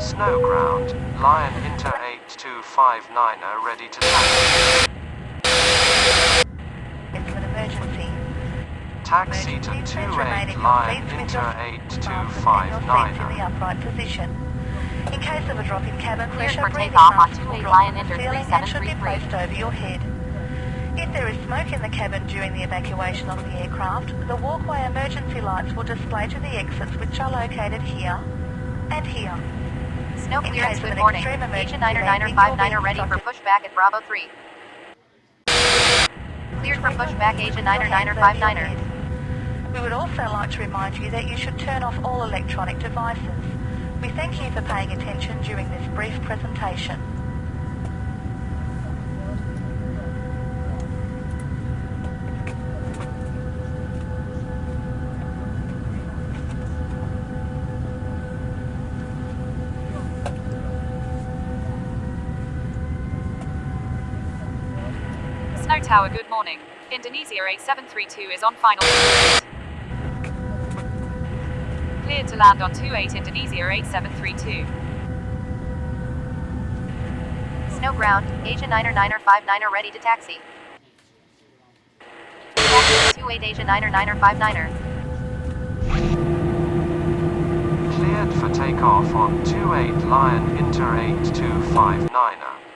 Snow ground. Lion Inter 8259er ready to taxi. It's an emergency. Taxi to Emergency, please remain in 28 your Lion seats with Inter your seats fastened and your seats in the 8259er. upright position. In case of a drop in cabin pressure, for breathing takeoff on masks will 28 drop Lion from the Inter ceiling and should be 3733. placed over your head. If there is smoke in the cabin during the evacuation of the aircraft, the walkway emergency lights will display to the exits which are located here and here. In clearance, good morning. Agent Niner Niner landing, Five you'll Niner ready for pushback at Bravo 3. Cleared for pushback, Agent Niner Niner Five Niner. We would also like to remind you that you should turn off all electronic devices. We thank you for paying attention during this brief presentation. Snow Tower, good morning. Indonesia 8732 is on final. Cleared to land on 28 Indonesia 8732. Snow ground, Niner Niner Five Niner ready to taxi. Taxi to 28 Agent Niner Niner Five Niner. Cleared for takeoff on 28 Lion Inter 8259er.